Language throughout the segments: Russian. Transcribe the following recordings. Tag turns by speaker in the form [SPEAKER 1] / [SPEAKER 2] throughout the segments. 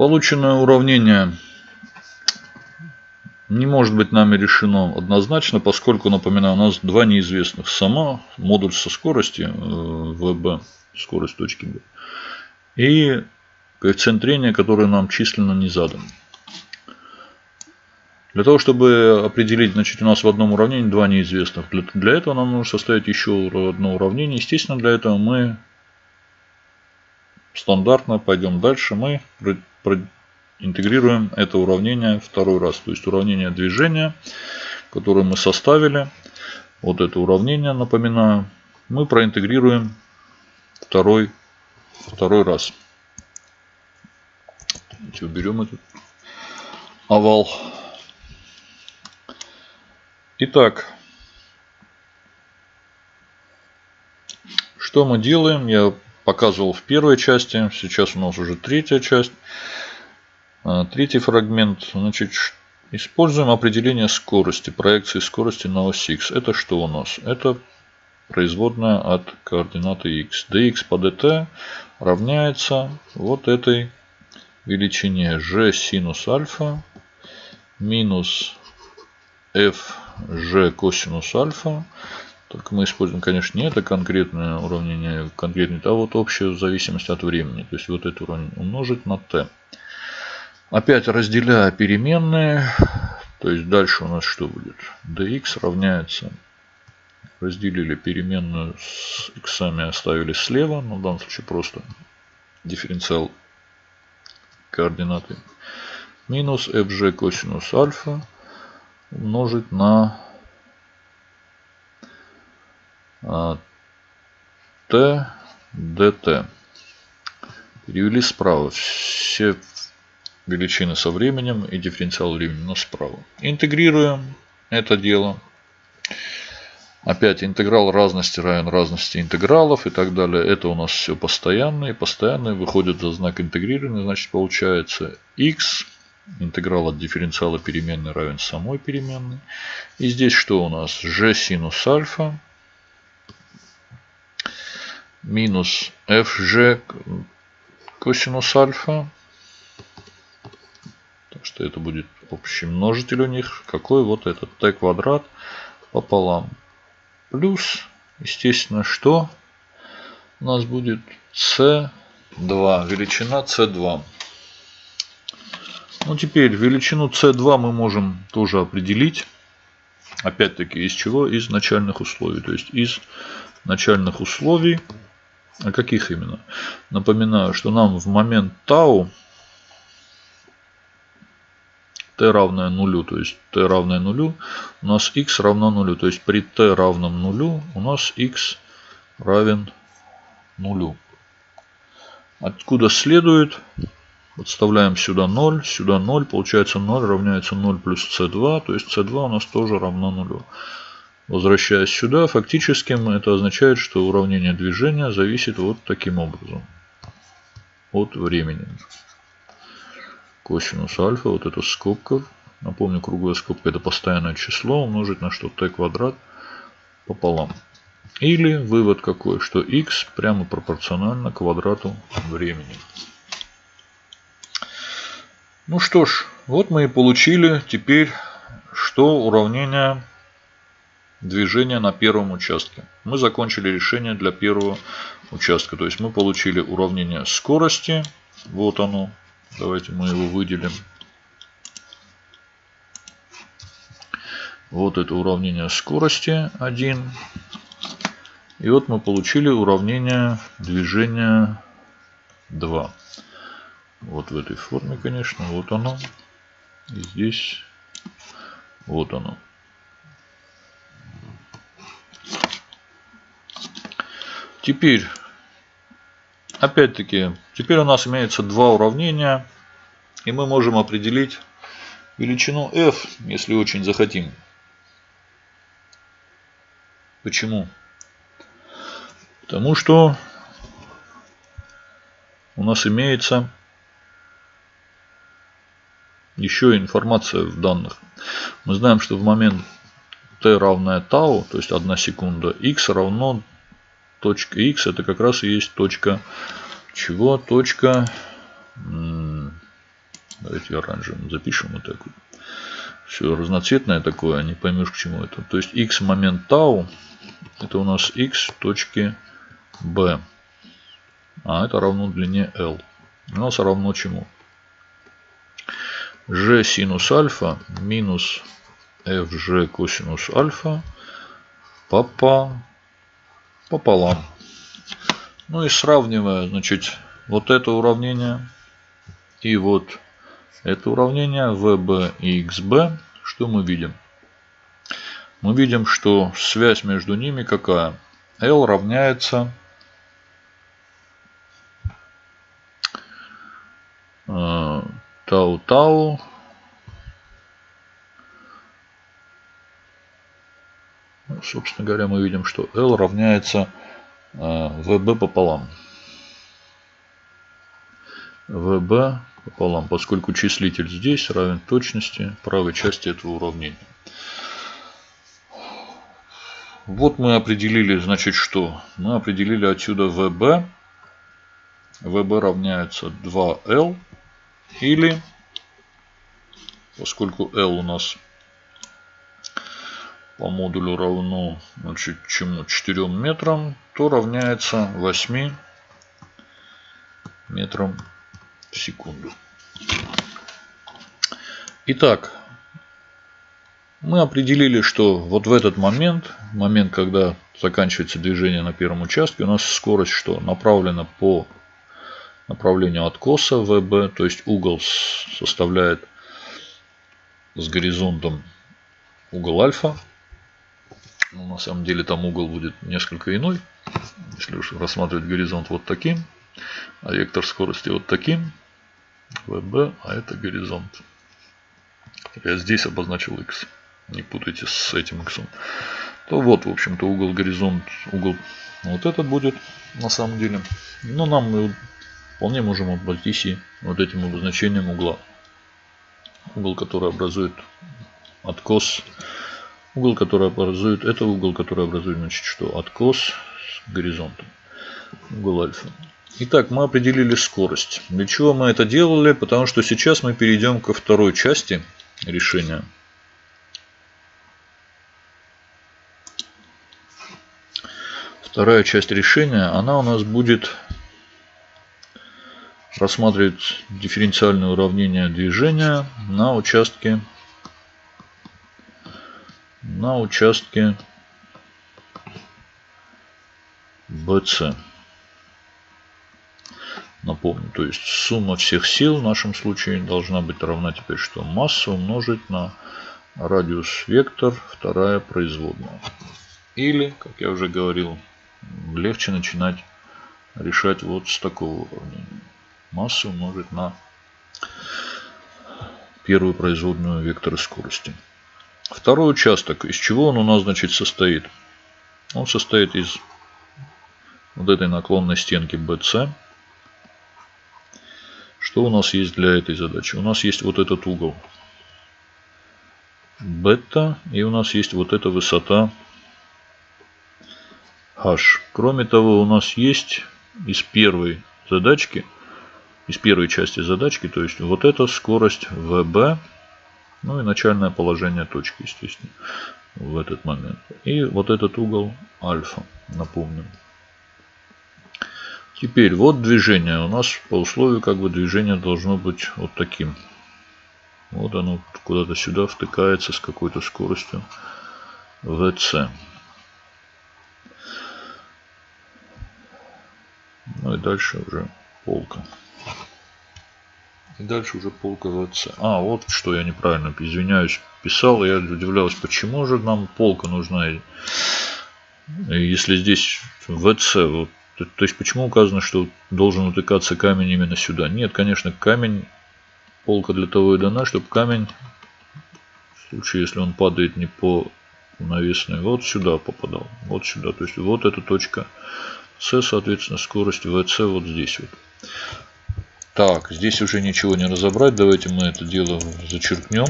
[SPEAKER 1] Полученное уравнение не может быть нами решено однозначно, поскольку, напоминаю, у нас два неизвестных. Сама модуль со скорости э, ВБ, скорость точки B, и коэффициент трения, который нам численно не задан. Для того, чтобы определить, значит, у нас в одном уравнении два неизвестных. Для, для этого нам нужно составить еще одно уравнение. Естественно, для этого мы стандартно пойдем дальше. Мы интегрируем это уравнение второй раз. То есть уравнение движения, которое мы составили. Вот это уравнение, напоминаю, мы проинтегрируем второй, второй раз. Давайте уберем этот овал. Итак, что мы делаем? Я показывал в первой части. Сейчас у нас уже третья часть. А, третий фрагмент. Значит, используем определение скорости, проекции скорости на ось x. Это что у нас? Это производная от координаты x. dx по dt равняется вот этой величине g синус альфа минус f g косинус альфа только мы используем, конечно, не это конкретное уравнение, конкретное, а вот общую зависимость от времени. То есть вот это уравнение умножить на t. Опять разделяя переменные, то есть дальше у нас что будет? dx равняется, разделили переменную с x оставили слева, но в данном случае просто дифференциал координаты, минус fg косинус альфа умножить на t dt. Перевели справа все величины со временем и дифференциал времени но справа. Интегрируем это дело. Опять интеграл разности равен разности интегралов и так далее. Это у нас все постоянные. Постоянные выходят за знак интегрирования. Значит получается x интеграл от дифференциала переменной равен самой переменной. И здесь что у нас? g синус альфа минус fg косинус альфа. Так что это будет общий множитель у них. Какой вот этот t квадрат пополам. Плюс, естественно, что у нас будет c2. Величина c2. Ну, теперь величину c2 мы можем тоже определить. Опять-таки, из чего? Из начальных условий. То есть, из начальных условий а каких именно? Напоминаю, что нам в момент тау t равное нулю, то есть t равное нулю, у нас x равно нулю. То есть при t равном нулю у нас x равен нулю. Откуда следует, подставляем сюда 0, сюда 0, получается 0 равняется 0 плюс c2, то есть c2 у нас тоже равно нулю. Возвращаясь сюда, фактически это означает, что уравнение движения зависит вот таким образом. От времени. Косинус альфа, вот это скобка. Напомню, круглая скобка это постоянное число умножить на что t квадрат пополам. Или вывод какой, что x прямо пропорционально квадрату времени. Ну что ж, вот мы и получили теперь, что уравнение движение на первом участке. Мы закончили решение для первого участка. То есть мы получили уравнение скорости. Вот оно. Давайте мы его выделим. Вот это уравнение скорости 1. И вот мы получили уравнение движения 2. Вот в этой форме, конечно. Вот оно. И здесь вот оно. Теперь, опять-таки, теперь у нас имеется два уравнения. И мы можем определить величину f, если очень захотим. Почему? Потому что у нас имеется еще информация в данных. Мы знаем, что в момент t равное тау, то есть 1 секунда, x равно точка x это как раз и есть точка чего? Точка Давайте оранжевым запишем вот так вот. Все разноцветное такое, не поймешь к чему это. То есть x момент тау, это у нас x точки b. А это равно длине L. У нас равно чему? g синус альфа минус fg косинус альфа папа пополам. Ну и сравнивая, значит, вот это уравнение и вот это уравнение VB и XB, что мы видим? Мы видим, что связь между ними какая? L равняется тау-тау собственно говоря, мы видим, что L равняется VB пополам. VB пополам, поскольку числитель здесь равен точности правой части этого уравнения. Вот мы определили, значит, что? Мы определили отсюда VB. VB равняется 2L. Или, поскольку L у нас по модулю равно значит, чему 4 метрам, то равняется 8 метрам в секунду. Итак, мы определили, что вот в этот момент, момент, когда заканчивается движение на первом участке, у нас скорость что? Направлена по направлению откоса ВБ, то есть угол составляет с горизонтом угол альфа. Но на самом деле там угол будет несколько иной. Если уж рассматривать горизонт вот таким, а вектор скорости вот таким, ВБ, а это горизонт. Я здесь обозначил x. Не путайте с этим x. То вот, в общем-то, угол горизонт, угол вот этот будет на самом деле. Но нам мы вполне можем обойтись и вот этим обозначением угла. Угол, который образует откос. Угол, который образует, это угол, который образует, значит, что? Откос с горизонтом. Угол альфа. Итак, мы определили скорость. Для чего мы это делали? Потому что сейчас мы перейдем ко второй части решения. Вторая часть решения, она у нас будет рассматривать дифференциальное уравнение движения на участке на участке BC. Напомню, то есть сумма всех сил в нашем случае должна быть равна теперь что? Масса умножить на радиус вектор, вторая производная. Или, как я уже говорил, легче начинать решать вот с такого уравнения. Масса умножить на первую производную вектора скорости. Второй участок, из чего он у нас значит состоит? Он состоит из вот этой наклонной стенки BC. Что у нас есть для этой задачи? У нас есть вот этот угол бета и у нас есть вот эта высота h. Кроме того, у нас есть из первой задачки, из первой части задачки, то есть вот эта скорость VB, ну и начальное положение точки, естественно, в этот момент. И вот этот угол альфа, напомню. Теперь вот движение. У нас по условию как бы движение должно быть вот таким. Вот оно куда-то сюда втыкается с какой-то скоростью VC. Ну и дальше уже полка. И дальше уже полка VC. А, вот что я неправильно, извиняюсь, писал. Я удивлялся, почему же нам полка нужна, если здесь VC. Вот, то, то есть, почему указано, что должен утыкаться камень именно сюда? Нет, конечно, камень, полка для того и дана, чтобы камень, в случае, если он падает не по навесной, вот сюда попадал. Вот сюда. То есть, вот эта точка С, соответственно, скорость VC вот здесь вот. Так, здесь уже ничего не разобрать. Давайте мы это дело зачеркнем.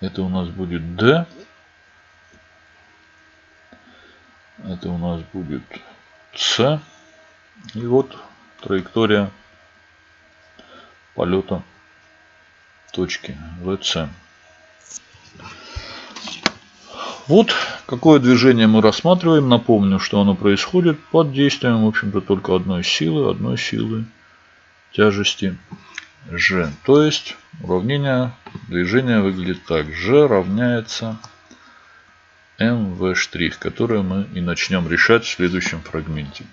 [SPEAKER 1] Это у нас будет D. Это у нас будет С. И вот траектория полета точки ВС. Вот какое движение мы рассматриваем. Напомню, что оно происходит под действием, в общем-то, только одной силы, одной силы тяжести G. То есть уравнение движения выглядит так. G равняется mv', которое мы и начнем решать в следующем фрагменте.